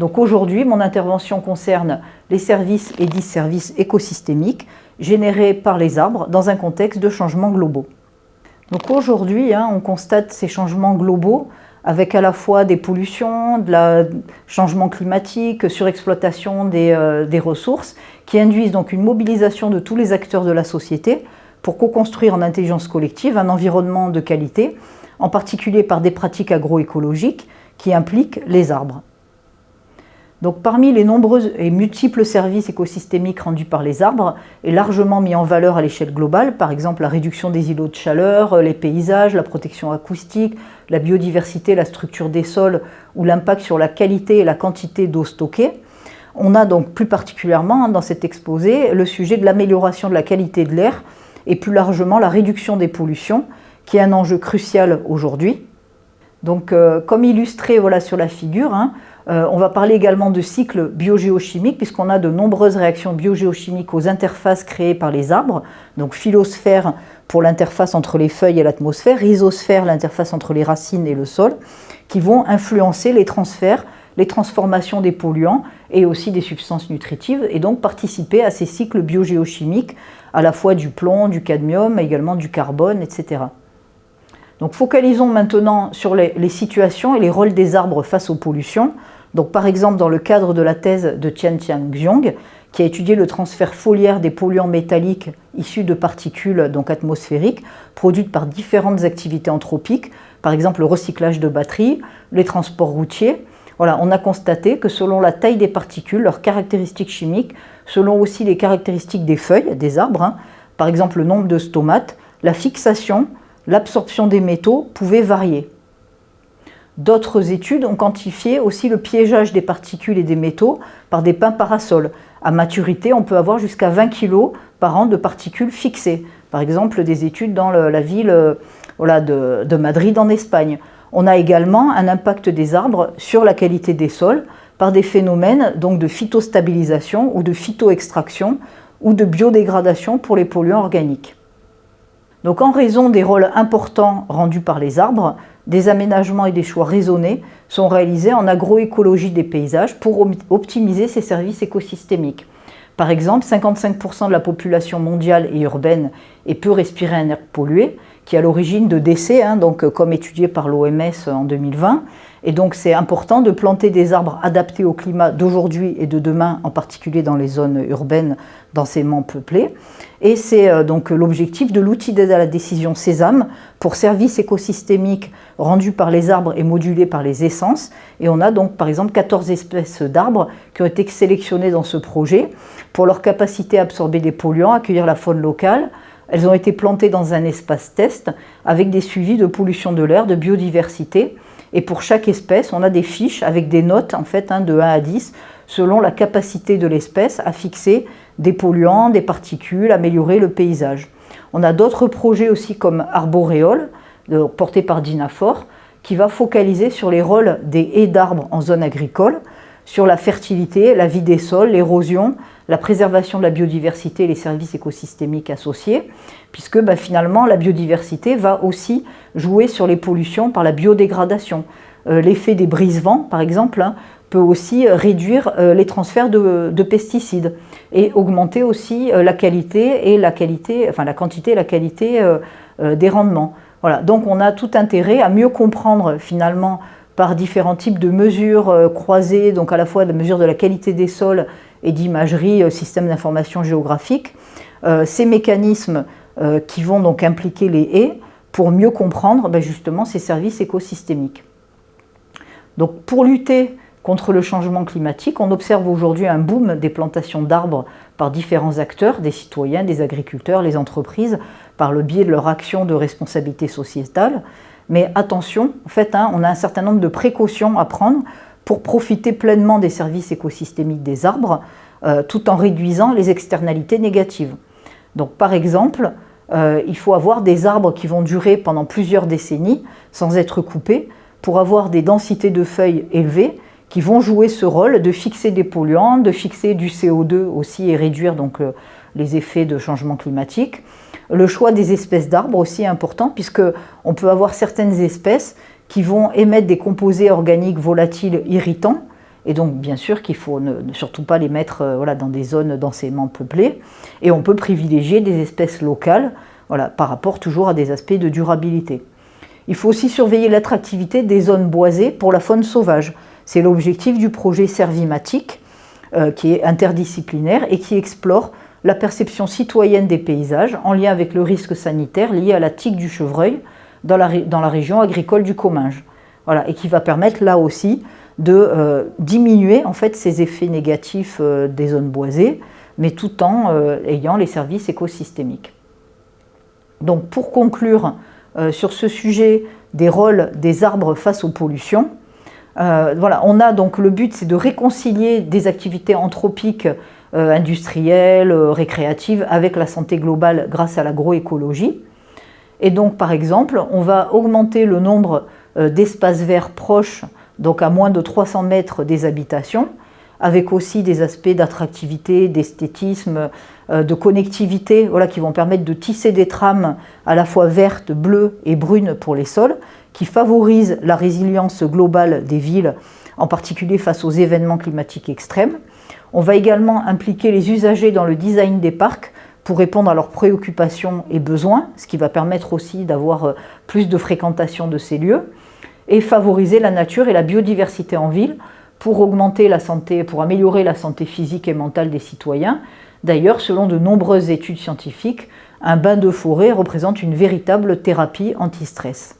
Donc aujourd'hui, mon intervention concerne les services et 10 services écosystémiques générés par les arbres dans un contexte de changements globaux. Donc aujourd'hui, hein, on constate ces changements globaux avec à la fois des pollutions, de la changement climatique, surexploitation des, euh, des ressources, qui induisent donc une mobilisation de tous les acteurs de la société pour co-construire en intelligence collective un environnement de qualité, en particulier par des pratiques agroécologiques qui impliquent les arbres. Donc parmi les nombreux et multiples services écosystémiques rendus par les arbres et largement mis en valeur à l'échelle globale, par exemple la réduction des îlots de chaleur, les paysages, la protection acoustique, la biodiversité, la structure des sols ou l'impact sur la qualité et la quantité d'eau stockée, on a donc plus particulièrement dans cet exposé le sujet de l'amélioration de la qualité de l'air et plus largement la réduction des pollutions, qui est un enjeu crucial aujourd'hui. Donc, euh, comme illustré voilà, sur la figure, hein, euh, on va parler également de cycle biogéochimique, puisqu'on a de nombreuses réactions biogéochimiques aux interfaces créées par les arbres, donc phylosphère pour l'interface entre les feuilles et l'atmosphère, rhizosphère, l'interface entre les racines et le sol, qui vont influencer les transferts, les transformations des polluants et aussi des substances nutritives, et donc participer à ces cycles biogéochimiques, à la fois du plomb, du cadmium, mais également du carbone, etc. Donc focalisons maintenant sur les, situations et les rôles des arbres face aux pollutions. Donc par exemple dans le cadre de la thèse de Tian Xiong, qui a étudié le transfert foliaire des polluants métalliques issus de particules donc atmosphériques produites par différentes activités anthropiques, par exemple le recyclage de batteries, les transports routiers. On a constaté que selon la taille des particules, leurs caractéristiques chimiques, selon aussi les caractéristiques des feuilles, des arbres, hein, par exemple le nombre de stomates, la fixation, l'absorption des métaux pouvait varier. D'autres études ont quantifié aussi le piégeage des particules et des métaux par des pins parasols. À maturité, on peut avoir jusqu'à 20 kg par an de particules fixées. Par exemple, des études dans la ville euh, de, Madrid en Espagne. On a également un impact des arbres sur la qualité des sols par des phénomènes de phytostabilisation ou de phytoextraction ou de biodégradation pour les polluants organiques. Donc en raison des rôles importants rendus par les arbres, des aménagements et des choix raisonnés sont réalisés en agroécologie des paysages pour optimiser ces services écosystémiques. Par exemple, 55% de la population mondiale et urbaine est peu respirer un air pollué, qui est à l'origine de décès, hein, donc, comme étudié par l'OMS en 2020. Et donc c'est important de planter des arbres adaptés au climat d'aujourd'hui et de demain, en particulier dans les zones urbaines densément peuplées. Et c'est euh, donc l'objectif de l'outil d'aide à la décision Sésame pour services écosystémiques rendus par les arbres et modulés par les essences. Et on a donc par exemple 14 espèces d'arbres qui ont été sélectionnées dans ce projet pour leur capacité à absorber des polluants, accueillir la faune locale, elles ont été plantées dans un espace test avec des suivis de pollution de l'air, de biodiversité. Et pour chaque espèce, on a des fiches avec des notes en fait hein, de 1 à 10 selon la capacité de l'espèce à fixer des polluants, des particules, améliorer le paysage. On a d'autres projets aussi comme Arboréole, porté par Dinafor, qui va focaliser sur les rôles des haies d'arbres en zone agricole, sur la fertilité, la vie des sols, l'érosion, la préservation de la biodiversité et les services écosystémiques associés, puisque bah, finalement la biodiversité va aussi jouer sur les pollutions par la biodégradation. Euh, l'effet des brise-vents, par exemple, hein, peut aussi réduire euh, les transferts de, pesticides et augmenter aussi euh, la qualité et la qualité, enfin la quantité et la qualité des rendements. Donc on a tout intérêt à mieux comprendre finalement par différents types de mesures croisées, donc à la fois la mesure de la qualité des sols et d'imagerie, euh, système d'information géographique, euh, ces mécanismes euh, qui vont donc impliquer les haies pour mieux comprendre ben, justement ces services écosystémiques. Donc pour lutter contre le changement climatique, on observe aujourd'hui un boom des plantations d'arbres par différents acteurs, des citoyens, des agriculteurs, les entreprises, par le biais de leur action de responsabilité sociétale. Mais attention, hein, on a un certain nombre de précautions à prendre pour profiter pleinement des services écosystémiques des arbres, euh, tout en réduisant les externalités négatives. Donc par exemple, euh, il faut avoir des arbres qui vont durer pendant plusieurs décennies sans être coupés pour avoir des densités de feuilles élevées qui vont jouer ce rôle de fixer des polluants, de fixer du CO2 aussi et réduire donc euh, les effets de changement climatique. Le choix des espèces d'arbres aussi est important puisque on peut avoir certaines espèces qui vont émettre des composés organiques volatiles irritants. Et donc, bien sûr qu'il faut ne, surtout pas les mettre voilà, dans des zones densément peuplées. Et on peut privilégier des espèces locales par rapport toujours à des aspects de durabilité. Il faut aussi surveiller l'attractivité des zones boisées pour la faune sauvage. C'est l'objectif du projet Servimatique, euh, qui est interdisciplinaire et qui explore la perception citoyenne des paysages en lien avec le risque sanitaire lié à la tique du chevreuil dans la, région agricole du Comminges. Voilà, et qui va permettre là aussi de euh, diminuer en fait ces effets négatifs euh, des zones boisées, mais tout en ayant les services écosystémiques. Donc pour conclure euh, sur ce sujet des rôles des arbres face aux pollutions, euh, on a donc le but c'est de réconcilier des activités anthropiques euh, industrielles, récréatives avec la santé globale grâce à l'agroécologie. Et donc par exemple, on va augmenter le nombre d'espaces verts proches, donc à moins de 300 mètres des habitations, avec aussi des aspects d'attractivité, d'esthétisme, euh, de connectivité, voilà, qui vont permettre de tisser des trames à la fois vertes, bleues et brunes pour les sols, qui favorisent la résilience globale des villes, en particulier face aux événements climatiques extrêmes. On va également impliquer les usagers dans le design des parcs pour répondre à leurs préoccupations et besoins, ce qui va permettre aussi d'avoir euh, plus de fréquentation de ces lieux, et favoriser la nature et la biodiversité en ville pour augmenter la santé, pour améliorer la santé physique et mentale des citoyens. D'ailleurs, selon de nombreuses études scientifiques, un bain de forêt représente une véritable thérapie anti-stress.